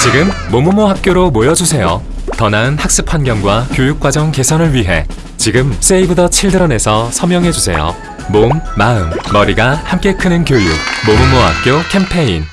지금 모모모 학교로 모여주세요. 더 나은 학습 환경과 교육 과정 개선을 위해 지금 세이브 더 칠드런에서 서명해 주세요. 몸, 마음, 머리가 함께 크는 교육 모모모 학교 캠페인